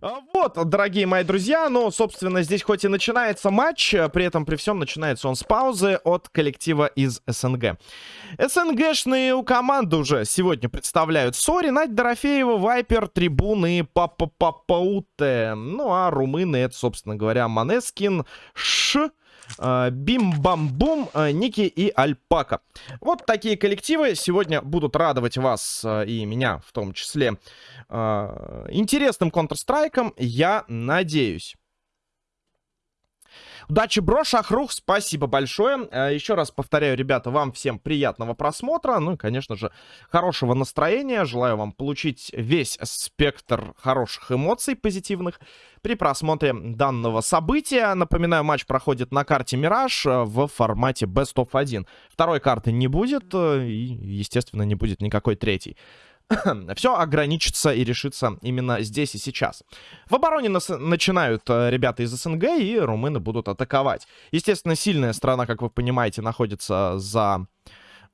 А, вот, дорогие мои друзья, ну, собственно, здесь хоть и начинается матч, а, при этом при всем начинается он с паузы от коллектива из СНГ. СНГшные у команды уже сегодня представляют Сори, Надь Дорофеева, Вайпер, Трибун и Папа Папауте. Ну, а румыны это, собственно говоря, Манескин, Ш... А, Бим-бам-бум, а, Ники и Альпака. Вот такие коллективы сегодня будут радовать вас а, и меня в том числе интересным Counter-Strike, я надеюсь. Удачи, бро, Шахрух, спасибо большое. Э, еще раз повторяю, ребята, вам всем приятного просмотра. Ну и, конечно же, хорошего настроения. Желаю вам получить весь спектр хороших эмоций позитивных при просмотре данного события. Напоминаю, матч проходит на карте Мираж э, в формате Best of 1. Второй карты не будет э, и, естественно, не будет никакой третьей. все ограничится и решится именно здесь и сейчас. В обороне нас начинают э, ребята из СНГ, и румыны будут атаковать. Естественно, сильная страна, как вы понимаете, находится за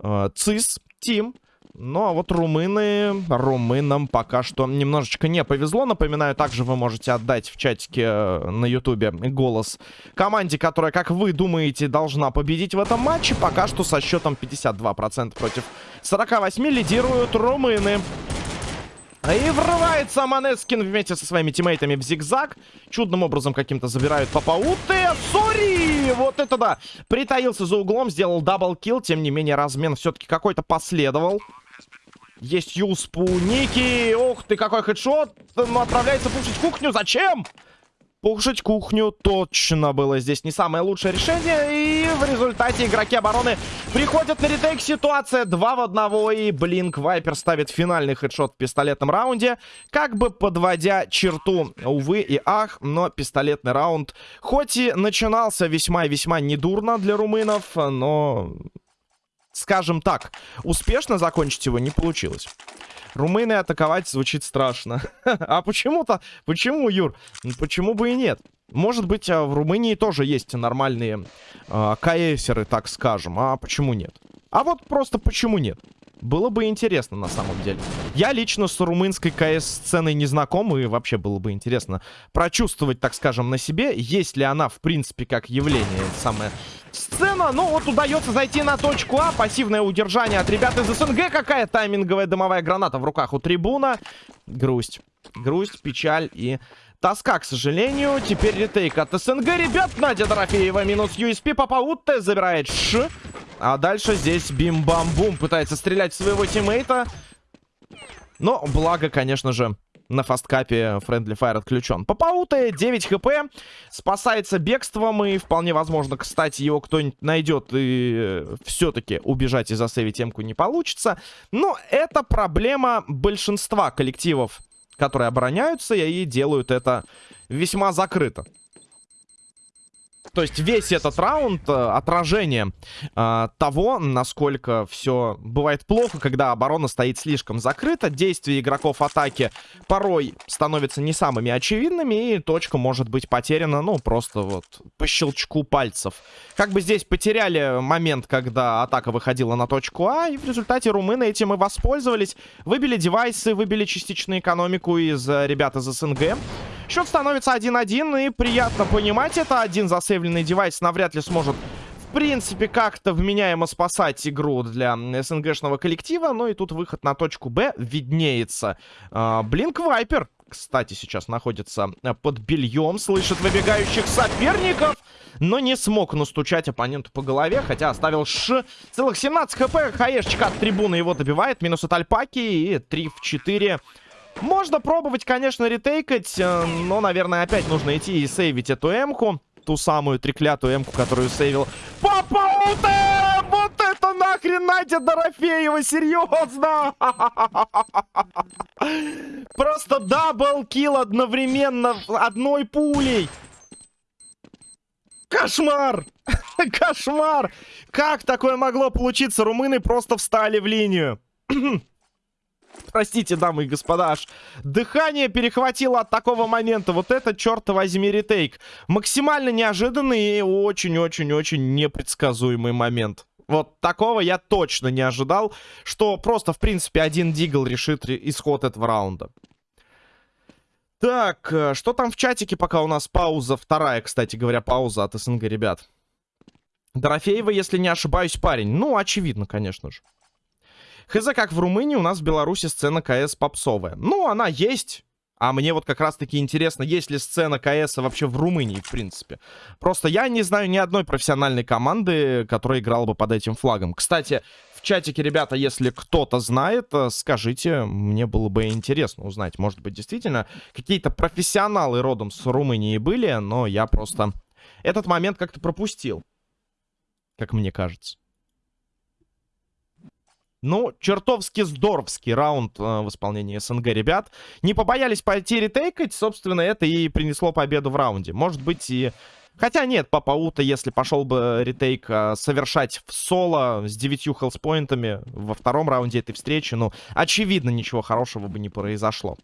э, ЦИС, Тим. Ну, а вот румыны, румынам пока что немножечко не повезло. Напоминаю, также вы можете отдать в чатике э, на ютубе голос команде, которая, как вы думаете, должна победить в этом матче. Пока что со счетом 52% против 48 лидируют румыны. И врывается Манескин вместе со своими тиммейтами в зигзаг. Чудным образом каким-то забирают Папауты. Сори! Вот это да! Притаился за углом, сделал даблкил. Тем не менее, размен все-таки какой-то последовал. Есть USP. Ох ты, какой хедшот. Ну, отправляется пушить кухню. Зачем? Пушить кухню точно было здесь не самое лучшее решение. И в результате игроки обороны приходят на ретейк. Ситуация 2 в 1. И Блинк Вайпер ставит финальный хедшот в пистолетном раунде. Как бы подводя черту, увы и ах, но пистолетный раунд хоть и начинался весьма и весьма недурно для румынов, но скажем так, успешно закончить его не получилось. Румыны атаковать звучит страшно. а почему-то... Почему, Юр? Почему бы и нет? Может быть, а, в Румынии тоже есть нормальные э, КСеры, так скажем. А почему нет? А вот просто почему нет? Было бы интересно, на самом деле. Я лично с румынской КС-сценой не знаком, и вообще было бы интересно прочувствовать, так скажем, на себе, есть ли она, в принципе, как явление, самая сцена. Ну, вот удается зайти на точку А, пассивное удержание от ребят из СНГ. Какая тайминговая дымовая граната в руках у трибуна. Грусть. Грусть, печаль и тоска, к сожалению. Теперь ретейк от СНГ. Ребят, Надя Дорофеева минус USP. Папаутте забирает Ш. А дальше здесь бим-бам-бум. Пытается стрелять в своего тиммейта. Но благо, конечно же, на FASTCUP Friendly Fire отключен. Папаута 9 хп, спасается бегством, и вполне возможно, кстати, его кто-нибудь найдет, и э, все-таки убежать и засейвить эмку не получится. Но это проблема большинства коллективов, которые обороняются, и делают это весьма закрыто. То есть весь этот раунд э, отражение э, того, насколько все бывает плохо, когда оборона стоит слишком закрыта. Действия игроков атаки порой становятся не самыми очевидными, и точка может быть потеряна, ну, просто вот по щелчку пальцев. Как бы здесь потеряли момент, когда атака выходила на точку А, и в результате румыны этим и воспользовались. Выбили девайсы, выбили частично экономику из э, ребят из СНГ. Счет становится 1-1, и приятно понимать это. Один засейвленный девайс навряд ли сможет в принципе, как-то вменяемо спасать игру для СНГшного коллектива. Ну и тут выход на точку Б виднеется. Блинк Вайпер, кстати, сейчас находится под бельем, слышит выбегающих соперников, но не смог настучать оппоненту по голове, хотя оставил ш... Целых 17 хп, хаешечка от трибуны его добивает, минус от Альпаки и 3 в 4 можно пробовать, конечно, ретейкать, э, но, наверное, опять нужно идти и сейвить эту эмку. Ту самую треклятую эмку, которую сейвил. Папауте! Вот это нахрен Надя Дорофеева, серьезно! Просто даблкил одновременно одной пулей. Кошмар! Кошмар! Как такое могло получиться? Румыны просто встали в линию. Простите, дамы и господа, аж дыхание перехватило от такого момента. Вот это, черт возьми, ретейк. Максимально неожиданный и очень-очень-очень непредсказуемый момент. Вот такого я точно не ожидал, что просто, в принципе, один дигл решит исход этого раунда. Так, э, что там в чатике, пока у нас пауза? Вторая, кстати говоря, пауза от СНГ, ребят. Дорофеева, если не ошибаюсь, парень. Ну, очевидно, конечно же. Хз, как в Румынии, у нас в Беларуси сцена КС попсовая. Ну, она есть. А мне вот как раз-таки интересно, есть ли сцена КС вообще в Румынии, в принципе. Просто я не знаю ни одной профессиональной команды, которая играла бы под этим флагом. Кстати, в чатике, ребята, если кто-то знает, э, скажите, мне было бы интересно узнать. Может быть, действительно, какие-то профессионалы родом с Румынии были, но я просто этот момент как-то пропустил. Как мне кажется. Ну, чертовски здоровский раунд э, в исполнении СНГ, ребят. Не побоялись пойти ретейкать, собственно, это и принесло победу в раунде. Может быть, и Хотя нет, Папа Ута, если пошел бы ретейк а, совершать в соло с девятью хелспоинтами во втором раунде этой встречи, ну, очевидно, ничего хорошего бы не произошло.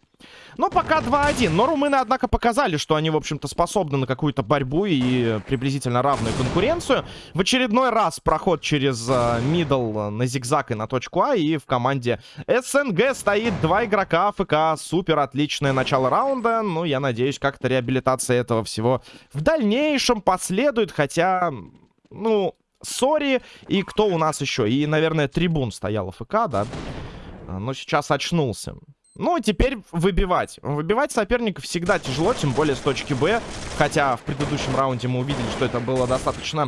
Но пока 2-1. Но румыны, однако, показали, что они, в общем-то, способны на какую-то борьбу и приблизительно равную конкуренцию. В очередной раз проход через а, middle на зигзаг и на точку А. И в команде СНГ стоит два игрока AFK. Супер отличное начало раунда. Ну, я надеюсь, как-то реабилитация этого всего в дальнейшем последует, хотя, ну, сори. И кто у нас еще? И, наверное, Трибун стоял AFK, да? Но сейчас очнулся. Ну, теперь выбивать. Выбивать соперников всегда тяжело, тем более с точки Б. Хотя в предыдущем раунде мы увидели, что это было достаточно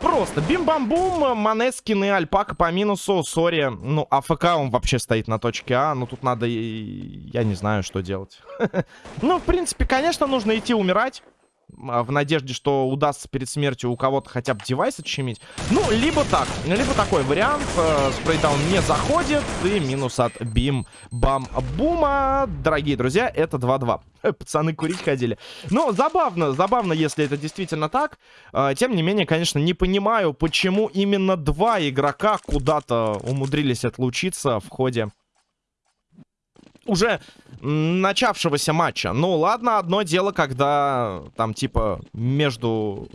просто. Бим-бам-бум, Манескин и Альпака по минусу. Сори, ну, AFK он вообще стоит на точке А. Ну, тут надо... Я не знаю, что делать. Ну, в принципе, конечно, нужно идти умирать. А, в надежде, что удастся перед смертью у кого-то хотя бы девайс отщемить. Ну, либо так, либо такой вариант. Э, спрейдаун не заходит, и минус от бим-бам-бума. Дорогие друзья, это 2-2. Пацаны курить ходили. Ну, забавно, забавно, если это действительно так. Э, тем не менее, конечно, не понимаю, почему именно два игрока куда-то умудрились отлучиться в ходе уже начавшегося матча. Ну, ладно, одно дело, когда там, типа, между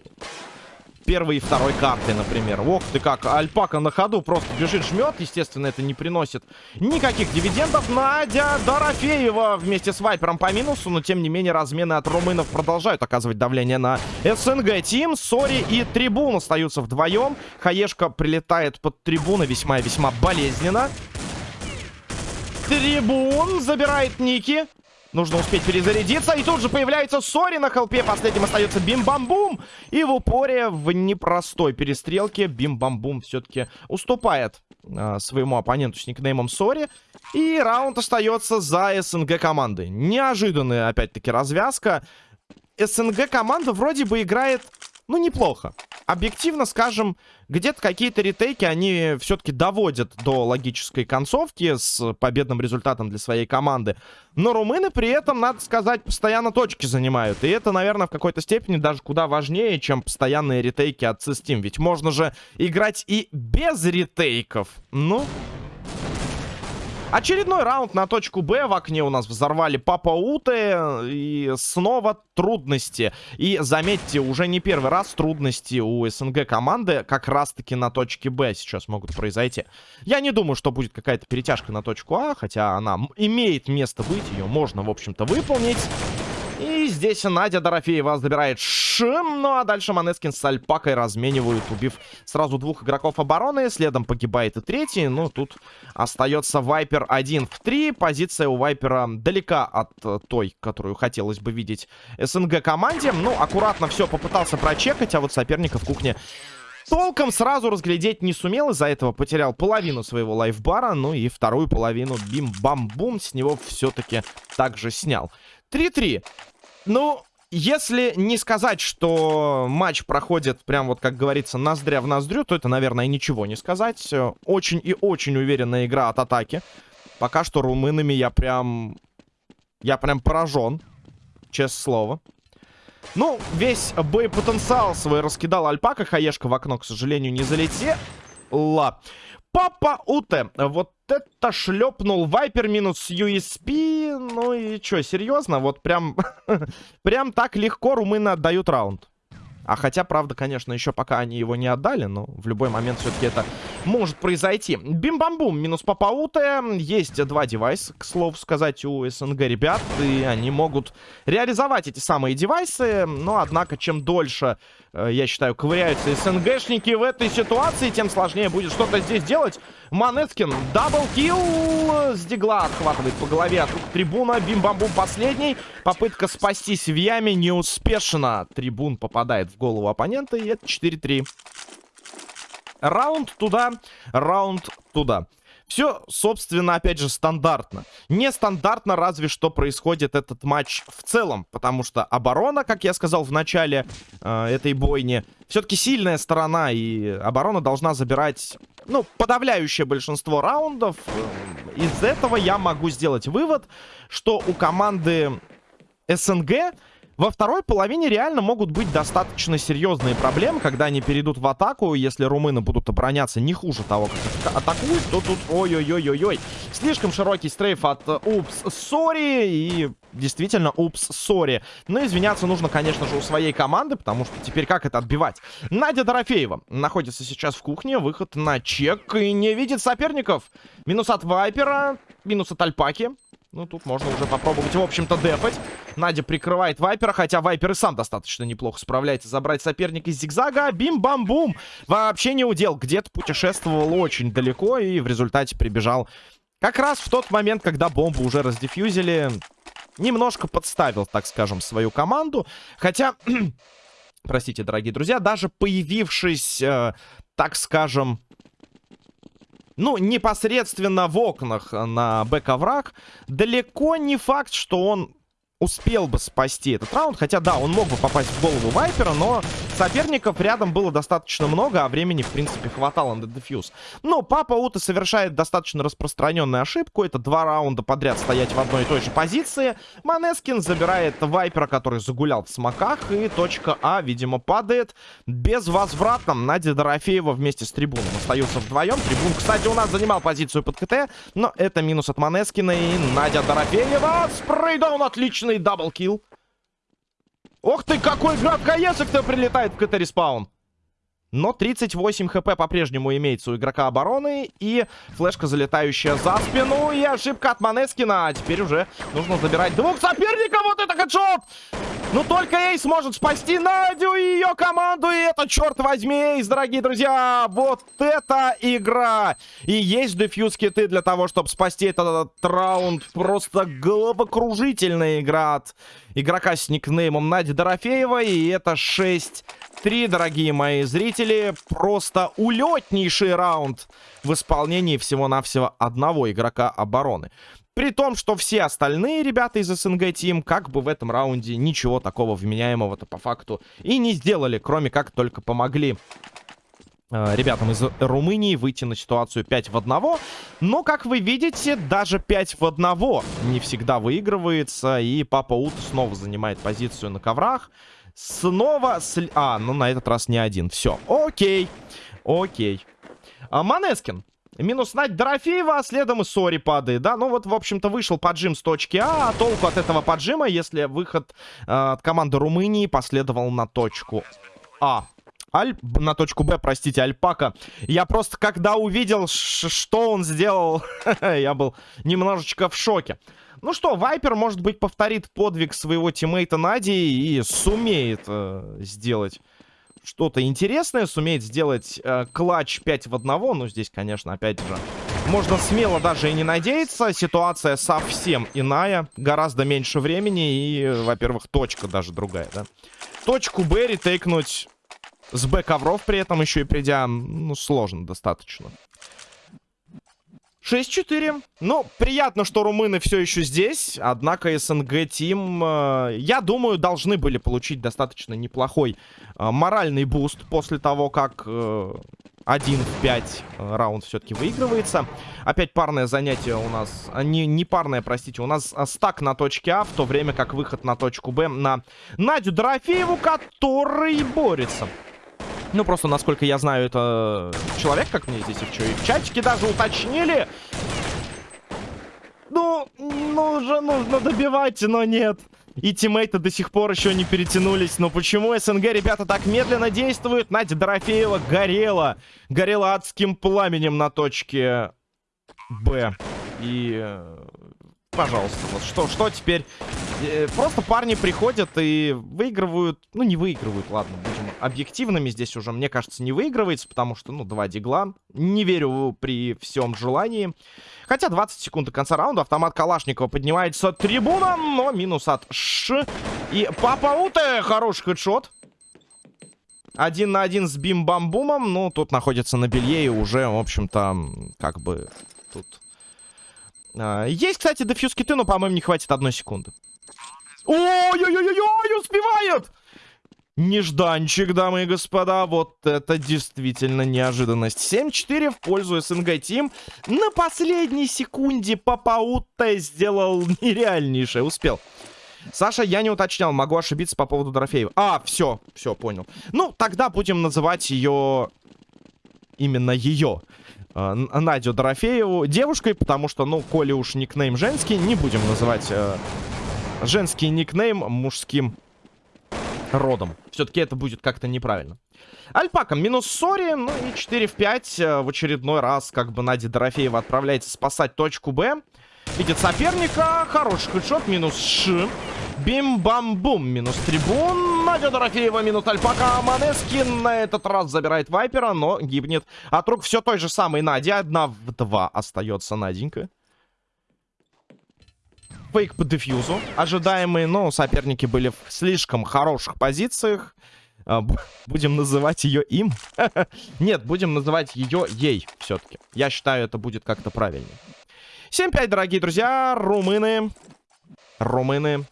первой и второй картой, например. Ох ты как, Альпака на ходу просто бежит, жмет. Естественно, это не приносит никаких дивидендов. Надя Дорофеева вместе с Вайпером по минусу, но тем не менее размены от румынов продолжают оказывать давление на СНГ. Team, Сори и Трибун остаются вдвоем. Хаешка прилетает под Трибуны весьма и весьма болезненно. Трибун забирает Ники. Нужно успеть перезарядиться. И тут же появляется Сори на хелпе. Последним остается Бим-Бам-Бум. И в упоре в непростой перестрелке Бим-Бам-Бум все-таки уступает э, своему оппоненту с никнеймом Сори. И раунд остается за СНГ командой. Неожиданная, опять-таки, развязка. СНГ команда вроде бы играет ну, неплохо. Объективно скажем, где-то какие-то ретейки они все-таки доводят до логической концовки с победным результатом для своей команды. Но румыны при этом, надо сказать, постоянно точки занимают. И это, наверное, в какой-то степени даже куда важнее, чем постоянные ретейки от Steam. Ведь можно же играть и без ретейков. Ну... Очередной раунд на точку Б. В окне у нас взорвали Папа Уты. И снова трудности. И заметьте, уже не первый раз трудности у СНГ команды как раз-таки на точке Б сейчас могут произойти. Я не думаю, что будет какая-то перетяжка на точку А, хотя она имеет место быть. Ее можно, в общем-то, выполнить. И здесь Надя Дорофеева забирает шим. Ну а дальше Манескин с Альпакой разменивают, убив сразу двух игроков обороны. Следом погибает и третий. Ну, тут остается Вайпер 1 в 3. Позиция у Вайпера далека от э, той, которую хотелось бы видеть СНГ команде. Ну, аккуратно все попытался прочекать, а вот соперника в кухне толком сразу разглядеть не сумел. Из-за этого потерял половину своего лайфбара. Ну и вторую половину бим-бам-бум с него все-таки также снял. 3-3. Ну, если не сказать, что матч проходит прям вот, как говорится, ноздря в ноздрю, то это, наверное, ничего не сказать. Очень и очень уверенная игра от атаки. Пока что румынами я прям... Я прям поражен. Честное слово. Ну, весь боепотенциал свой раскидал Альпака. Хаешка в окно, к сожалению, не залетела. Папа Уте. Вот это шлепнул Вайпер минус USP. Ну и что, серьезно? Вот прям, прям так легко румыны отдают раунд. А хотя, правда, конечно, еще пока они его не отдали, но в любой момент все-таки это может произойти. Бим-бам-бум, минус Папауте. Есть два девайса, к слову сказать, у СНГ ребят, и они могут реализовать эти самые девайсы. Но, однако, чем дольше, я считаю, ковыряются СНГшники в этой ситуации, тем сложнее будет что-то здесь делать. Манескин, double kill с дигла отхватывает по голове от рук трибуна. Бим-бам-бум последний. Попытка спастись в яме неуспешна. Трибун попадает в голову оппонента, и это 4-3. Раунд туда, раунд туда. Все, собственно, опять же, стандартно. Нестандартно разве что происходит этот матч в целом. Потому что оборона, как я сказал в начале э, этой бойни, все-таки сильная сторона. И оборона должна забирать, ну, подавляющее большинство раундов. Из этого я могу сделать вывод, что у команды СНГ во второй половине реально могут быть достаточно серьезные проблемы, когда они перейдут в атаку. Если румыны будут обороняться не хуже того, как атакуют, то тут ой-ой-ой-ой-ой. Слишком широкий strafe от э, oops sorry и действительно oops sorry. Но извиняться нужно, конечно же, у своей команды, потому что теперь как это отбивать? Надя Дорофеева находится сейчас в кухне, выход на чек и не видит соперников. Минус от Вайпера, минус от Альпаки. Ну, тут можно уже попробовать, в общем-то, дефать. Надя прикрывает Вайпера, хотя Вайпер и сам достаточно неплохо справляется забрать соперника из зигзага. Бим-бам-бум! Вообще не удел. Где-то путешествовал очень далеко и в результате прибежал как раз в тот момент, когда бомбу уже раздефьюзили. Немножко подставил, так скажем, свою команду. Хотя... Простите, дорогие друзья, даже появившись, э, так скажем, ну, непосредственно в окнах на бэк-овраг, далеко не факт, что он успел бы спасти этот раунд. Хотя, да, он мог бы попасть в голову Вайпера, но соперников рядом было достаточно много, а времени, в принципе, хватало на дефьюз. Но Папа Ута совершает достаточно распространенную ошибку. Это два раунда подряд стоять в одной и той же позиции. Манескин забирает Вайпера, который загулял в смоках, и точка А, видимо, падает безвозвратно. Надя Дорофеева вместе с Трибуном остаются вдвоем. Трибун, кстати, у нас занимал позицию под CT, но это минус от Манескина, и Надя Дорофеева. Spray down отличный double kill. Ох ты, какой град КСик-то прилетает в CT-respawn. Но 38 хп по-прежнему имеется у игрока обороны. И флешка, залетающая за спину. И ошибка от Манескина. А теперь уже нужно забирать двух соперников. Вот это хедшот! Ну, только Эйс может спасти Надю и ее команду. И это, черт возьми, Эйс, дорогие друзья. Вот это игра. И есть дефьюз киты для того, чтобы спасти этот, этот раунд. Просто головокружительная игра от игрока с никнеймом Надя Дорофеева. И это 6-3, дорогие мои зрители. Просто улетнейший раунд в исполнении всего-навсего одного игрока обороны. При том, что все остальные ребята из СНГ Тим как бы в этом раунде ничего такого вменяемого-то по факту и не сделали, кроме как только помогли э, ребятам из Румынии выйти на ситуацию 5 в 1. Но, как вы видите, даже 5 в 1 не всегда выигрывается. И Папа Ут снова занимает позицию на коврах. Снова... Сли... А, ну на этот раз не один. Все, окей. Окей. А, Манескин. Минус Надь Дорофеева, а следом и Сори падает, да? Ну вот, в общем-то, вышел поджим с точки А, а толку от этого поджима, если выход э, от команды Румынии последовал на точку А. Аль... На точку Б, простите, Альпака. Я просто, когда увидел, что он сделал, я был немножечко в шоке. Ну что, Вайпер, может быть, повторит подвиг своего тиммейта Нади и сумеет э, сделать что-то интересное, сумеет сделать э, клатч 5 в 1. Ну, здесь, конечно, опять же, можно смело даже и не надеяться. Ситуация совсем иная. Гораздо меньше времени и, во-первых, точка даже другая, да. Точку Б ретейкнуть с Б ковров при этом еще и придя, ну, сложно достаточно. 6-4. Ну, приятно, что румыны все еще здесь. Однако СНГ Тим, э, я думаю, должны были получить достаточно неплохой э, моральный буст после того, как э, 1 в 5 э, раунд все-таки выигрывается. Опять парное занятие у нас... А, не, не парное, простите. У нас э, стак на точке А, в то время как выход на точку Б на Надю Дорофееву, который борется. Ну, просто, насколько я знаю, это человек, как мне здесь и в, в чатике даже уточнили. Ну, ну уже нужно добивать, но нет. И тиммейты до сих пор еще не перетянулись. Но почему СНГ, ребята, так медленно действуют? Надя Дорофеева горела. Горела адским пламенем на точке Б. И... Пожалуйста, вот что, что теперь? Э, просто парни приходят и выигрывают... Ну, не выигрывают, ладно, будем объективными. Здесь уже, мне кажется, не выигрывается, потому что, ну, два дигла. Не верю при всем желании. Хотя 20 секунд до конца раунда. Автомат Калашникова поднимается трибуном, но минус от Ш. И Папа Уте, хороший хедшот. Один на один с Бим-Бам-Бумом. Ну, тут находится на белье и уже, в общем-то, как бы тут... А, есть, кстати, дефьюз киты, но, по-моему, не хватит одной секунды. Ой-ой-ой-ой, успевает! Нежданчик, дамы и господа. Вот это действительно неожиданность. 7-4 в пользу СНГ Тим. На последней секунде Папаута сделал нереальнейшее. Успел. Саша, я не уточнял, могу ошибиться по поводу Дорофеева. А, все, все, понял. Ну, тогда будем называть ее... Именно ее. Э, Надю Дорофееву девушкой, потому что, ну, коли уж никнейм женский, не будем называть э, женский никнейм мужским родом. Все-таки это будет как-то неправильно. Альпака минус Сори, ну и 4 в 5. Э, в очередной раз как бы Надя Дорофеева отправляется спасать точку Б. Видит соперника. Хороший headshot. Минус Ш. Бим-бам-бум. Минус Трибун. Надя Дорофеева. Минус Альпака. Манескин на этот раз забирает Вайпера, но гибнет. От рук все той же самой Надя. Одна в два остается Наденька фейк по дефьюзу. Ожидаемые, но соперники были в слишком хороших позициях. А, будем называть ее им. Нет, будем называть ее ей все-таки. Я считаю, это будет как-то правильнее. 7-5, дорогие друзья. Румыны. Румыны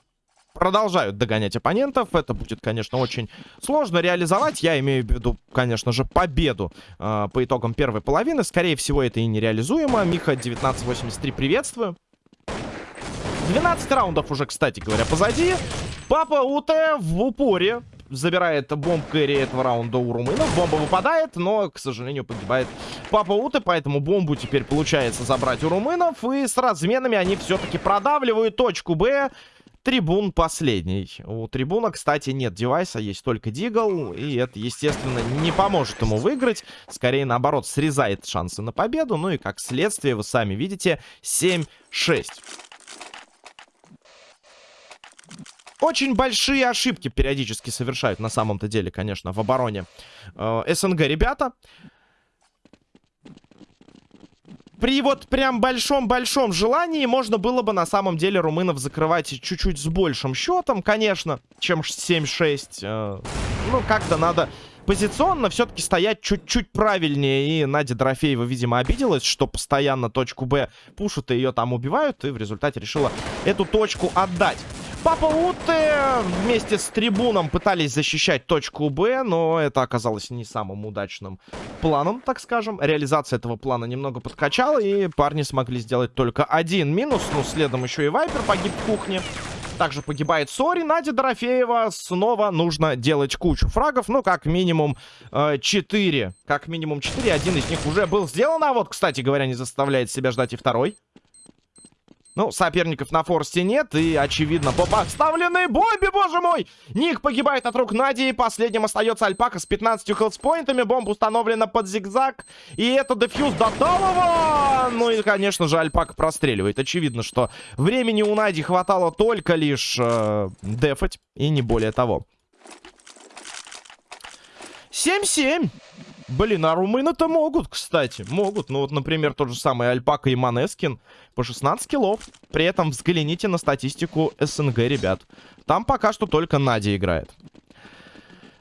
продолжают догонять оппонентов. Это будет, конечно, очень сложно реализовать. Я имею в виду, конечно же, победу э, по итогам первой половины. Скорее всего, это и нереализуемо. Миха 1983, приветствую. 12 раундов уже, кстати говоря, позади. Папа УТ в упоре забирает бомб кэрри этого раунда у румынов. Бомба выпадает, но, к сожалению, погибает Папа Уте, поэтому бомбу теперь получается забрать у румынов. И с разменами они все-таки продавливают точку Б. Трибун последний. У Трибуна, кстати, нет девайса, есть только Дигл. И это, естественно, не поможет ему выиграть. Скорее, наоборот, срезает шансы на победу. Ну и, как следствие, вы сами видите, 7-6. Очень большие ошибки периодически совершают на самом-то деле, конечно, в обороне э, СНГ ребята. При вот прям большом-большом желании можно было бы на самом деле румынов закрывать чуть-чуть с большим счетом, конечно, чем 7-6. Э, ну, как-то надо позиционно все-таки стоять чуть-чуть правильнее. И Надя Дорофеева, видимо, обиделась, что постоянно точку Б пушат и ее там убивают. И в результате решила эту точку отдать. Папа Уте вместе с трибуном пытались защищать точку Б, но это оказалось не самым удачным планом, так скажем. Реализация этого плана немного подкачала, и парни смогли сделать только один минус. Ну, следом еще и Вайпер погиб в кухне. Также погибает Сори. Надя Дорофеева. Снова нужно делать кучу фрагов. Ну, как минимум э, 4. Как минимум 4. Один из них уже был сделан. А вот, кстати говоря, не заставляет себя ждать и второй. Ну, соперников на форсте нет. И, очевидно, по подставленной бомбе, боже мой! Ник погибает от рук Нади. Последним остается Альпака с 15 хелспоинтами. Бомба установлена под зигзаг. И это дефьюз до Талова. Ну и, конечно же, Альпака простреливает. Очевидно, что времени у Нади хватало только лишь э, дефать. И не более того. 7-7. Блин, а румыны-то могут, кстати. Могут. Ну вот, например, тот же самый Альпака и Манескин по 16 киллов. При этом взгляните на статистику СНГ, ребят. Там пока что только Надя играет.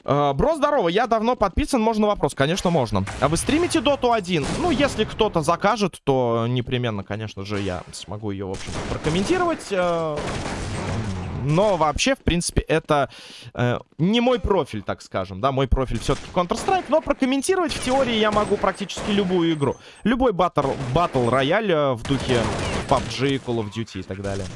Uh, бро, здорово, я давно подписан, можно вопрос? Конечно, можно. А вы стримите Доту 1? Ну, если кто-то закажет, то непременно, конечно же, я смогу ее, в общем прокомментировать. Но вообще, в принципе, это э, не мой профиль, так скажем, да, мой профиль все-таки Counter-Strike, но прокомментировать в теории я могу практически любую игру. Любой battle, battle royale э, в духе PUBG, Call of Duty и так далее.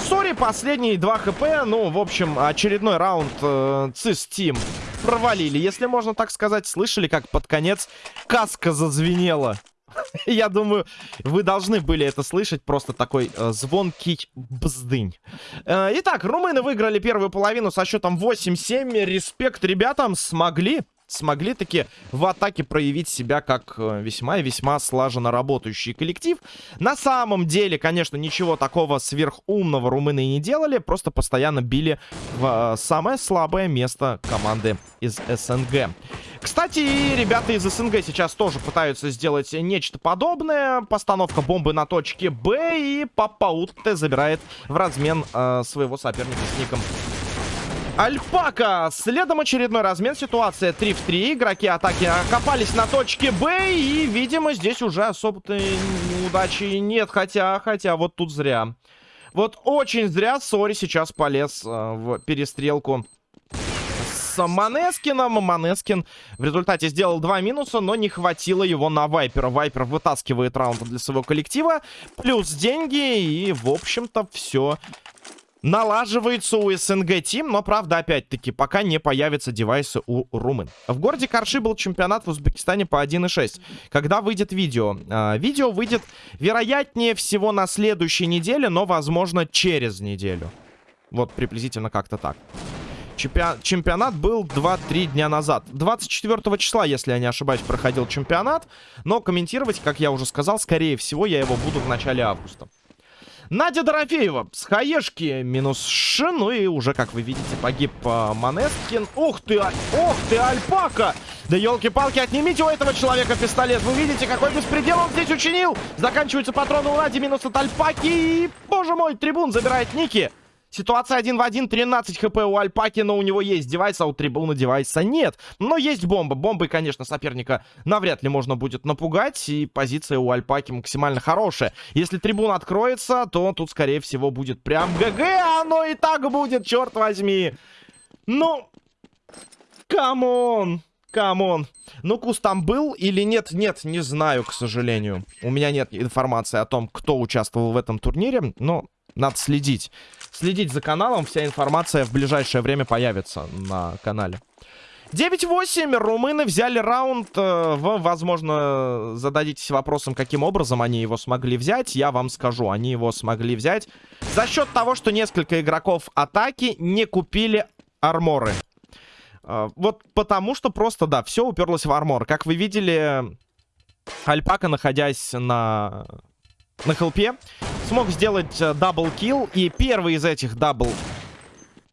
Сори, последние 2 хп. Ну, в общем, очередной раунд э, CIS Team провалили, если можно так сказать. Слышали, как под конец каска зазвенела? Я думаю, вы должны были это слышать. Просто такой э, звонкий бздынь. Э, итак, румыны выиграли первую половину со счетом 8-7. Респект ребятам, смогли смогли таки в атаке проявить себя как э, весьма и весьма слаженно работающий коллектив. На самом деле, конечно, ничего такого сверхумного румыны не делали, просто постоянно били в э, самое слабое место команды из СНГ. Кстати, ребята из СНГ сейчас тоже пытаются сделать нечто подобное. Постановка бомбы на точке Б, и Папаутте забирает в размен э, своего соперника с ником Альпака. Следом очередной размен. Ситуация 3 в 3. Игроки атаки окопались на точке Б. И, видимо, здесь уже особо-то удачи нет. Хотя, хотя, вот тут зря. Вот очень зря Сори сейчас полез э, в перестрелку с Манескином. Манескин в результате сделал два минуса, но не хватило его на Вайпера. Вайпер вытаскивает раунд для своего коллектива. Плюс деньги. И, в общем-то, все налаживается у СНГ Тим, но, правда, опять-таки, пока не появятся девайсы у румын. В городе Карши был чемпионат в Узбекистане по 1.6. Когда выйдет видео? А, видео выйдет, вероятнее всего, на следующей неделе, но, возможно, через неделю. Вот, приблизительно как-то так. Чемпион... Чемпионат был 2-3 дня назад. 24 числа, если я не ошибаюсь, проходил чемпионат. Но комментировать, как я уже сказал, скорее всего, я его буду в начале августа. Надя Дорофеева с хаешки минус Ш. Ну и уже, как вы видите, погиб э, Манескин. Ух ты, а... ух ты, Альпака! Да елки-палки, отнимите у этого человека пистолет. Вы видите, какой беспредел он здесь учинил. Заканчиваются патроны у Нади, минус от Альпаки. И, боже мой, трибун забирает Ники. Ситуация один в один, 13 хп у Альпаки, но у него есть девайс, а у трибуна девайса нет. Но есть бомба. Бомбой, конечно, соперника навряд ли можно будет напугать, и позиция у Альпаки максимально хорошая. Если трибун откроется, то тут, скорее всего, будет прям ГГ, а оно и так будет, черт возьми. Ну, come on. Come on. Ну, Кус там был или нет? Нет, не знаю, к сожалению. У меня нет информации о том, кто участвовал в этом турнире, но надо следить. Следить за каналом. Вся информация в ближайшее время появится на канале. 9-8. Румыны взяли раунд. Э, вы, возможно, зададитесь вопросом, каким образом они его смогли взять. Я вам скажу. Они его смогли взять за счет того, что несколько игроков атаки не купили арморы. Э, вот потому что просто, да, все уперлось в армор. Как вы видели, Альпака, находясь на на хелпе. Смог сделать э, double kill. И первый из этих дабл...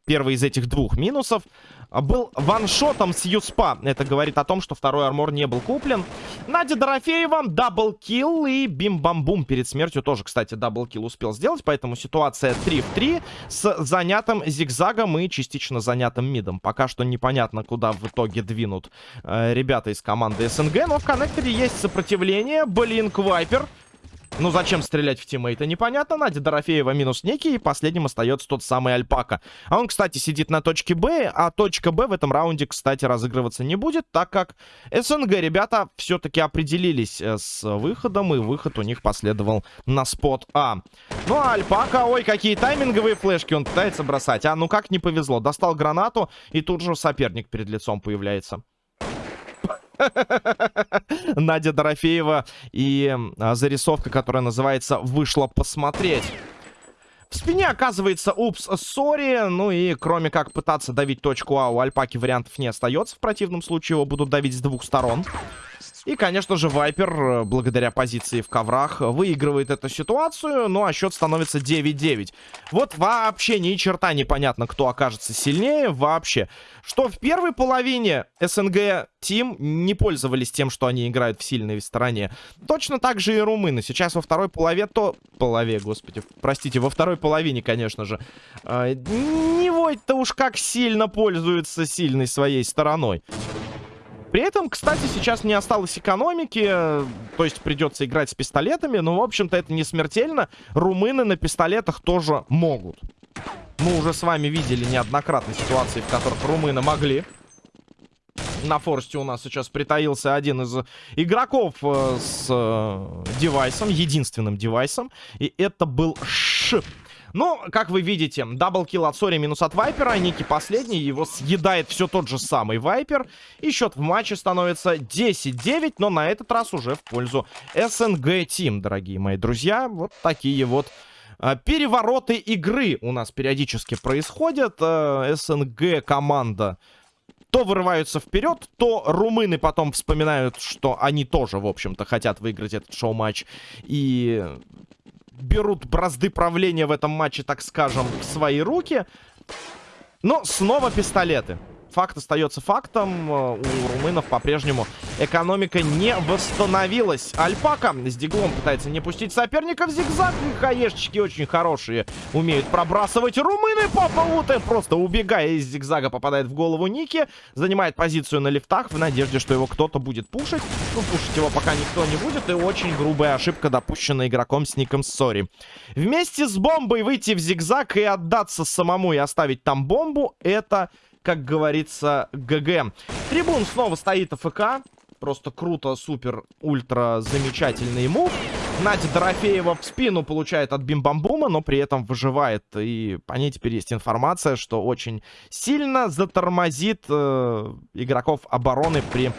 Первый из этих двух минусов был ваншотом с USP а. Это говорит о том, что второй армор не был куплен. Надя Дорофеева, double kill и бим-бам-бум перед смертью тоже, кстати, double kill успел сделать. Поэтому ситуация 3 в 3 с занятым зигзагом и частично занятым мидом. Пока что непонятно, куда в итоге двинут э, ребята из команды СНГ. Но в коннекторе есть сопротивление. Блинк Вайпер. Ну, зачем стрелять в тиммейта, непонятно. Надя Дорофеева минус некий, и последним остается тот самый Альпака. А он, кстати, сидит на точке Б, а точка Б в этом раунде, кстати, разыгрываться не будет, так как СНГ ребята все-таки определились э, с выходом, и выход у них последовал на спот А. Ну, а Альпака, ой, какие тайминговые флешки он пытается бросать. А, ну как не повезло. Достал гранату, и тут же соперник перед лицом появляется. Надя Дорофеева и а, зарисовка, которая называется «Вышла посмотреть». В спине оказывается упс, сори. Ну и кроме как пытаться давить точку А, у Альпаки вариантов не остается. В противном случае его будут давить с двух сторон. И, конечно же, Вайпер, э, благодаря позиции в коврах, выигрывает эту ситуацию. Ну, а счет становится 9-9. Вот вообще ни черта непонятно, кто окажется сильнее. Вообще. Что в первой половине СНГ Тим не пользовались тем, что они играют в сильной стороне. Точно так же и румыны. Сейчас во второй полове то... Полове, господи. Простите, во второй половине, конечно же. Э, не вот-то уж как сильно пользуются сильной своей стороной. При этом, кстати, сейчас не осталось экономики, то есть придется играть с пистолетами, но, в общем-то, это не смертельно. Румыны на пистолетах тоже могут. Мы уже с вами видели неоднократно ситуации, в которых румыны могли. На форсте у нас сейчас притаился один из игроков э, с э, девайсом, единственным девайсом. И это был Ш. Ну, как вы видите, double kill от Сори минус от Вайпера. Ники последний, его съедает все тот же самый Вайпер. И счет в матче становится 10-9, но на этот раз уже в пользу СНГ Team, дорогие мои друзья. Вот такие вот а, перевороты игры у нас периодически происходят. А, СНГ команда то вырываются вперед, то румыны потом вспоминают, что они тоже, в общем-то, хотят выиграть этот шоу-матч. И берут бразды правления в этом матче, так скажем, в свои руки. Но снова пистолеты факт остается фактом. Э, у румынов по-прежнему экономика не восстановилась. Альпака с диглом пытается не пустить соперника в зигзаг. И хаешечки очень хорошие. Умеют пробрасывать румыны. Папа Уте просто убегая из зигзага попадает в голову Ники. Занимает позицию на лифтах в надежде, что его кто-то будет пушить. Ну, пушить его пока никто не будет. И очень грубая ошибка допущена игроком с ником Сори. Вместе с бомбой выйти в зигзаг и отдаться самому и оставить там бомбу, это как говорится, GG. Трибун снова стоит AFK. Просто круто, супер, ультра замечательный move. Надя Дорофеева в спину получает от бимбамбума, но при этом выживает. И по ней теперь есть информация, что очень сильно затормозит э, игроков обороны при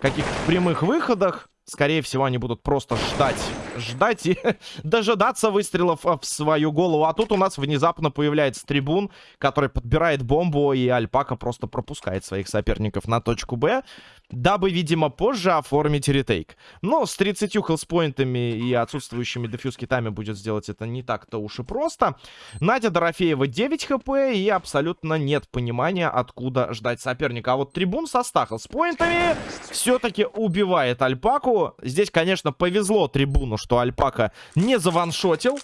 каких-то прямых выходах. Скорее всего, они будут просто ждать. Ждать и дожидаться выстрелов в свою голову. А тут у нас внезапно появляется трибун, который подбирает бомбу, и Альпака просто пропускает своих соперников на точку Б дабы, видимо, позже оформить ретейк. Но с 30 хелспоинтами и отсутствующими дефьюз китами будет сделать это не так-то уж и просто. Надя Дорофеева 9 хп и абсолютно нет понимания, откуда ждать соперника. А вот трибун со 100 хелспоинтами все-таки убивает Альпаку. Здесь, конечно, повезло трибуну, что Альпака не заваншотил.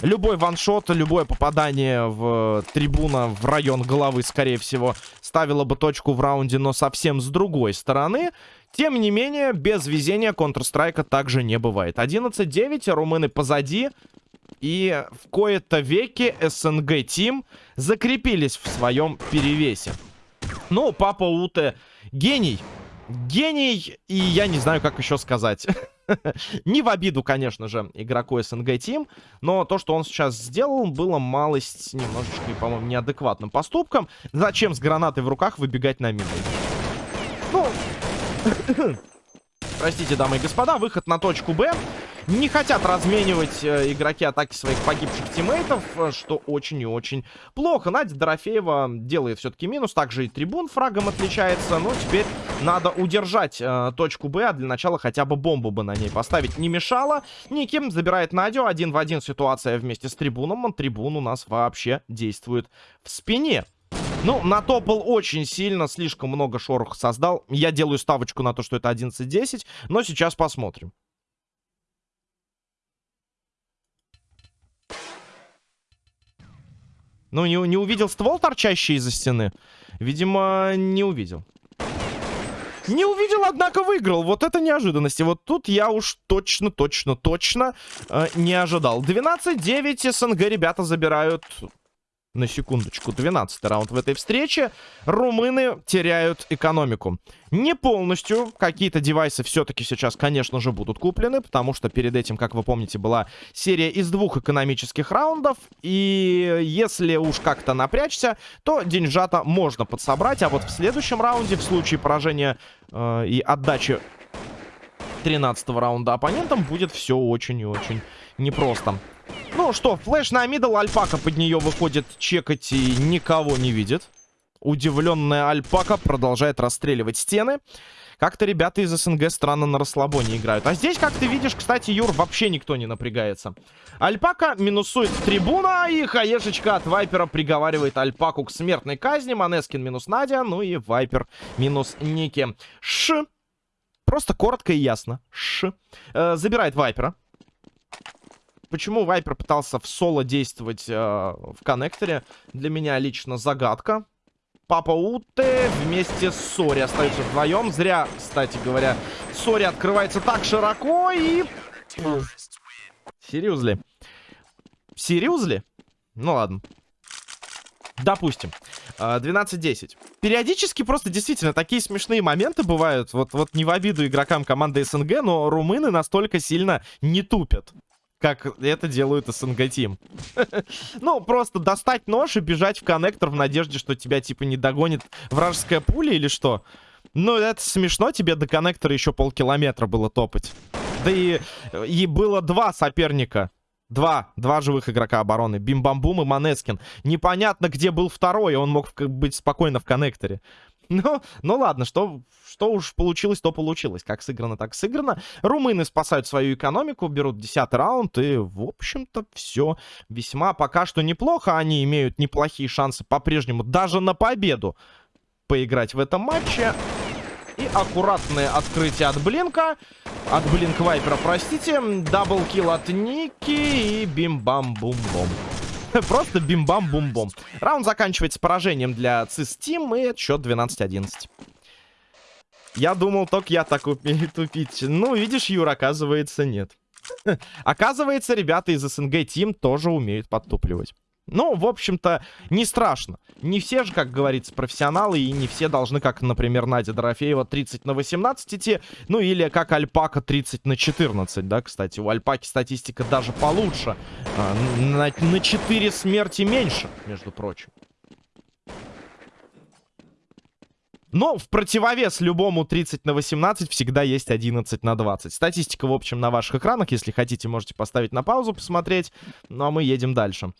Любой ваншот, любое попадание в трибуна в район головы, скорее всего, ставило бы точку в раунде, но совсем с другой стороны. Тем не менее, без везения Counter-Strike также не бывает. 11-9, румыны позади. И в кои-то веки СНГ Тим закрепились в своем перевесе. Ну, Папа Уте гений. Гений, и я не знаю, как еще сказать. Не в обиду, конечно же, игроку СНГ Тим, но то, что он сейчас сделал, было малость немножечко, по-моему, неадекватным поступком. Зачем с гранатой в руках выбегать на мину? Ну, простите, дамы и господа, выход на точку Б. Не хотят разменивать э, игроки атаки своих погибших тиммейтов, э, что очень и очень плохо. Надя Дорофеева делает все-таки минус. Также и трибун фрагом отличается. Но теперь надо удержать э, точку Б. А для начала хотя бы бомбу бы на ней поставить не мешало. Никим забирает Надю. Один в один ситуация вместе с трибуном. Трибун у нас вообще действует в спине. Ну, натопал очень сильно, слишком много шороха создал. Я делаю ставочку на то, что это 11-10, но сейчас посмотрим. Ну, не, не увидел ствол, торчащий из-за стены? Видимо, не увидел. Не увидел, однако выиграл. Вот это неожиданности. Вот тут я уж точно, точно, точно э, не ожидал. 12-9 СНГ ребята забирают на секундочку, 12 раунд в этой встрече. Румыны теряют экономику. Не полностью. Какие-то девайсы все-таки сейчас, конечно же, будут куплены, потому что перед этим, как вы помните, была серия из двух экономических раундов. И если уж как-то напрячься, то деньжата можно подсобрать. А вот в следующем раунде, в случае поражения э, и отдачи 13 раунда оппонентам, будет все очень и очень непросто. Ну что, флеш на мидл, альпака под нее выходит чекать и никого не видит. Удивленная альпака продолжает расстреливать стены. Как-то ребята из СНГ странно на расслабоне играют. А здесь, как ты видишь, кстати, Юр, вообще никто не напрягается. Альпака минусует трибуна, и хаешечка от Вайпера приговаривает Альпаку к смертной казни. Манескин минус Надя, ну и Вайпер минус Ники. Ш. Просто коротко и ясно. Ш. Э, забирает Вайпера. Почему Вайпер пытался в соло действовать э, в коннекторе, для меня лично загадка. Папа Уте вместе с Сори остаются вдвоем. Зря, кстати говоря, Сори открывается так широко и... Серьезли? Серьезли? Ну ладно. Допустим. 12-10. А, Периодически просто действительно такие смешные моменты бывают. Вот, вот не в обиду игрокам команды СНГ, но румыны настолько сильно не тупят. Как это делают СНГ Тим. ну, просто достать нож и бежать в коннектор в надежде, что тебя, типа, не догонит вражеская пуля или что? Ну, это смешно, тебе до коннектора еще полкилометра было топать. Да и, и было два соперника. Два. Два живых игрока обороны. Бим-бам-бум и Манескин. Непонятно, где был второй, он мог быть спокойно в коннекторе. Ну, ну ладно, что, что уж получилось, то получилось. Как сыграно, так сыграно. Румыны спасают свою экономику, берут 10 раунд, и, в общем-то, все весьма пока что неплохо. Они имеют неплохие шансы по-прежнему даже на победу поиграть в этом матче. И аккуратное открытие от Блинка. От Блинк Вайпера, простите. Даблкил от Ники и бим-бам-бум-бом. Просто бим-бам-бум-бом. Раунд заканчивается поражением для ЦИС Тим, и счет 12-11. Я думал, только я так тупить. Ну, видишь, Юр, оказывается, нет. Оказывается, ребята из СНГ Тим тоже умеют подтупливать. Ну, в общем-то, не страшно. Не все же, как говорится, профессионалы, и не все должны, как, например, Надя Дорофеева 30 на 18 идти, ну или как Альпака 30 на 14, да, кстати. У Альпаки статистика даже получше. А, на, на 4 смерти меньше, между прочим. Но в противовес любому 30 на 18 всегда есть 11 на 20. Статистика, в общем, на ваших экранах. Если хотите, можете поставить на паузу, посмотреть. Ну, а мы едем дальше.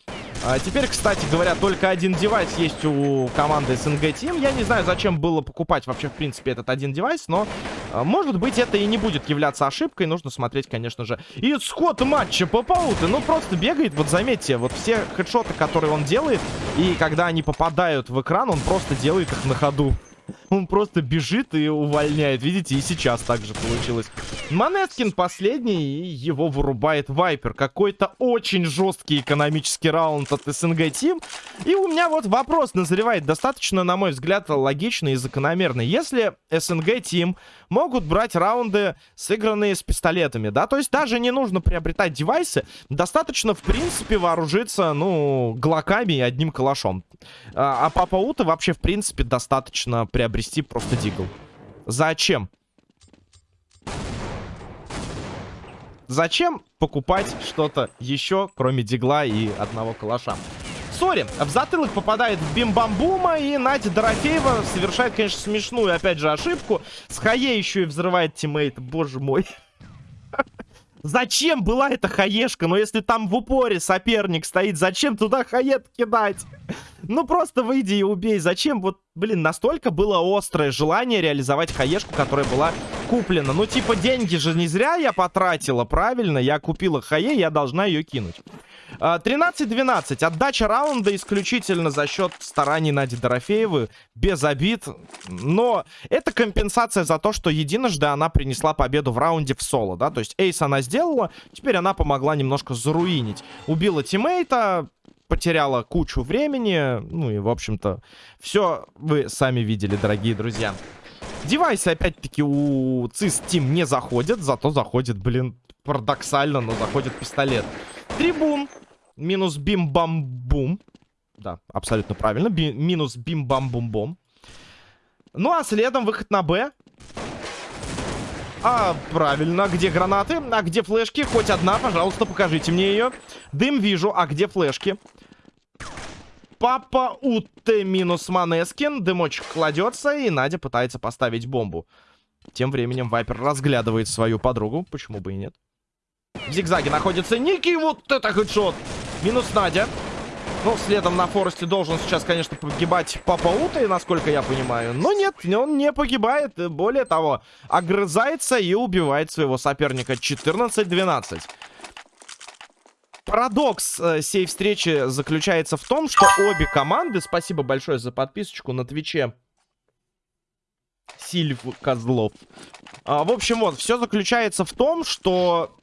А теперь, кстати говоря, только один девайс есть у команды СНГ Team. Я не знаю, зачем было покупать вообще, в принципе, этот один девайс, но, а, может быть, это и не будет являться ошибкой. Нужно смотреть, конечно же. Исход матча по пауты. Ну, просто бегает, вот заметьте, вот все хедшоты, которые он делает, и когда они попадают в экран, он просто делает их на ходу. Он просто бежит и увольняет. Видите, и сейчас так же получилось. Монеткин последний, и его вырубает Вайпер. Какой-то очень жесткий экономический раунд от СНГ Тим. И у меня вот вопрос назревает достаточно, на мой взгляд, логичный и закономерный. Если СНГ Тим могут брать раунды, сыгранные с пистолетами, да, то есть даже не нужно приобретать девайсы, достаточно, в принципе, вооружиться, ну, глоками и одним калашом. А, а Папа Ута вообще, в принципе, достаточно приобрести просто deagle. Зачем? Зачем покупать что-то еще, кроме дигла и одного калаша? Сори, в затылок попадает бим-бамбума, и Надя Дорофеева совершает, конечно, смешную, опять же, ошибку. С Хае еще и взрывает teammate, боже мой. Зачем была эта хаешка? Но если там в упоре соперник стоит, зачем туда хает кидать? Ну просто выйди и убей. Зачем? Вот, блин, настолько было острое желание реализовать хаешку, которая была куплена. Ну типа деньги же не зря я потратила, правильно? Я купила хае, я должна ее кинуть. 13-12. А, Отдача раунда исключительно за счет стараний Нади Дорофеевой. Без обид. Но это компенсация за то, что единожды она принесла победу в раунде в соло. Да? То есть эйс она сделала. Теперь она помогла немножко заруинить. Убила тиммейта. Потеряла кучу времени. Ну и, в общем-то, все вы сами видели, дорогие друзья. Девайсы, опять-таки, у ЦИС Team не заходят. Зато заходит, блин, парадоксально, но заходит пистолет. Трибун Минус бим-бам-бум. Да, абсолютно правильно. Би минус бим-бам-бум-бом. Ну, а следом выход на Б. А, правильно. Где гранаты? А где флешки? Хоть одна, пожалуйста, покажите мне ее. Дым вижу. А где флешки? Папа Утте минус Манескин. Дымочек кладется, и Надя пытается поставить бомбу. Тем временем Вайпер разглядывает свою подругу. Почему бы и нет? В зигзаге находится Ники. Вот это хедшот. Минус Надя. Ну, следом на Форесте должен сейчас, конечно, погибать Папа Ута, насколько я понимаю. Но нет, он не погибает. Более того, огрызается и убивает своего соперника. 14-12. Парадокс э, сей встречи заключается в том, что обе команды... Спасибо большое за подписочку на Твиче. Сильв Козлов. А, в общем, вот, все заключается в том, что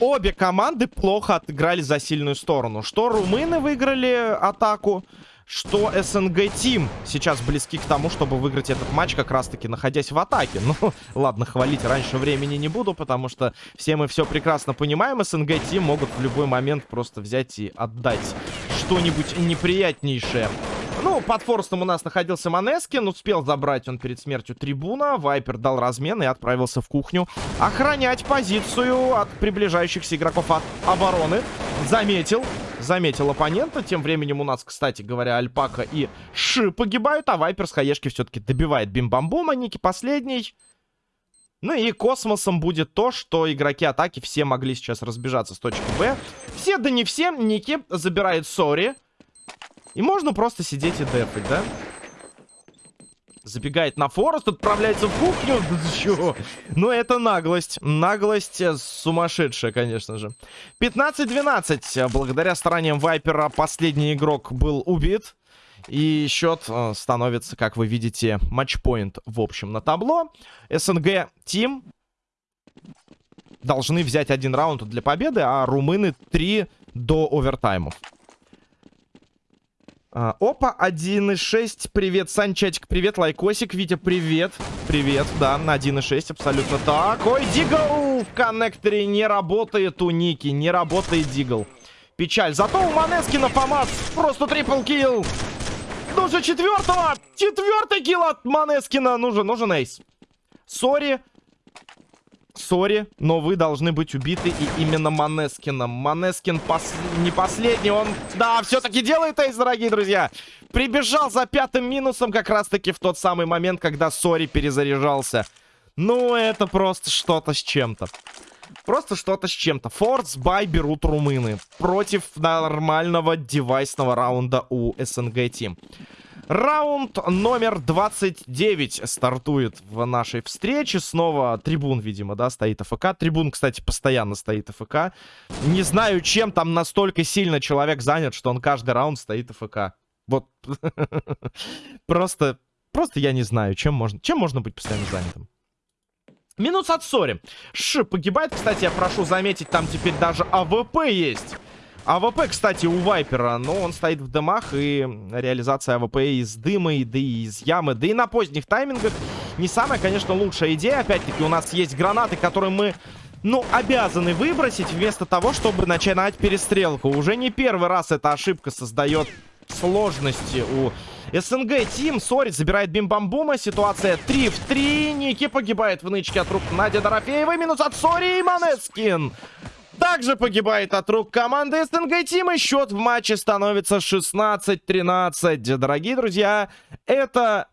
обе команды плохо отыграли за сильную сторону. Что румыны выиграли атаку, что СНГ Тим сейчас близки к тому, чтобы выиграть этот матч, как раз-таки находясь в атаке. Ну, ладно, хвалить раньше времени не буду, потому что все мы все прекрасно понимаем. СНГ Тим могут в любой момент просто взять и отдать что-нибудь неприятнейшее. Ну, под форстом у нас находился Манескин. Успел забрать он перед смертью трибуна. Вайпер дал размен и отправился в кухню охранять позицию от приближающихся игроков от обороны. Заметил. Заметил оппонента. Тем временем у нас, кстати говоря, Альпака и Ши погибают, а Вайпер с хаешки все-таки добивает бим-бамбума. Ники последний. Ну и космосом будет то, что игроки атаки все могли сейчас разбежаться с точки Б. Все, да не все. Ники забирает Сори. И можно просто сидеть и дефать, да? Забегает на forest, отправляется в кухню. Чё? Ну, это наглость. Наглость э, сумасшедшая, конечно же. 15-12. Благодаря стараниям Вайпера последний игрок был убит. И счет э, становится, как вы видите, match point в общем на табло. СНГ Team должны взять один раунд для победы, а румыны три до овертаймов. А, опа, 1.6. Привет, Санчатик. Привет, Лайкосик. Витя, привет. Привет, да, на 1.6 абсолютно так. Ой, Deagle в коннекторе не работает у Ники. Не работает Deagle. Печаль. Зато у Манескина помад просто triple kill. Нужен четвертого. Четвертый kill от Манескина. Нужен, нужен ace. Сори. Сори, но вы должны быть убиты и именно Манескином. Манескин пос... не последний, он, да, все-таки делает ace, дорогие друзья. Прибежал за пятым минусом как раз-таки в тот самый момент, когда Сори перезаряжался. Ну, это просто что-то с чем-то. Просто что-то с чем-то. Force buy берут румыны против нормального девайсного раунда у СНГ Team. Раунд номер 29 стартует в нашей встрече. Снова трибун, видимо, да, стоит AFK. Трибун, кстати, постоянно стоит AFK. Не знаю, чем там настолько сильно человек занят, что он каждый раунд стоит AFK. Вот. Просто, просто я не знаю, чем можно, чем можно быть постоянно занятым. Минус от Сори. Ш погибает, кстати, я прошу заметить, там теперь даже АВП есть. АВП, кстати, у Вайпера, но он стоит в дымах, и реализация АВП из дыма, и, да и из ямы, да и на поздних таймингах не самая, конечно, лучшая идея. Опять-таки, у нас есть гранаты, которые мы, ну, обязаны выбросить, вместо того, чтобы начинать перестрелку. Уже не первый раз эта ошибка создает сложности у СНГ Team. Сори забирает бим-бамбума. Ситуация 3 в 3. Ники погибает в нычке от рук Надя Дорофеева. Минус от Сори и Манескин также погибает от рук команды СНГ Team. Счет в матче становится 16-13. Дорогие друзья, это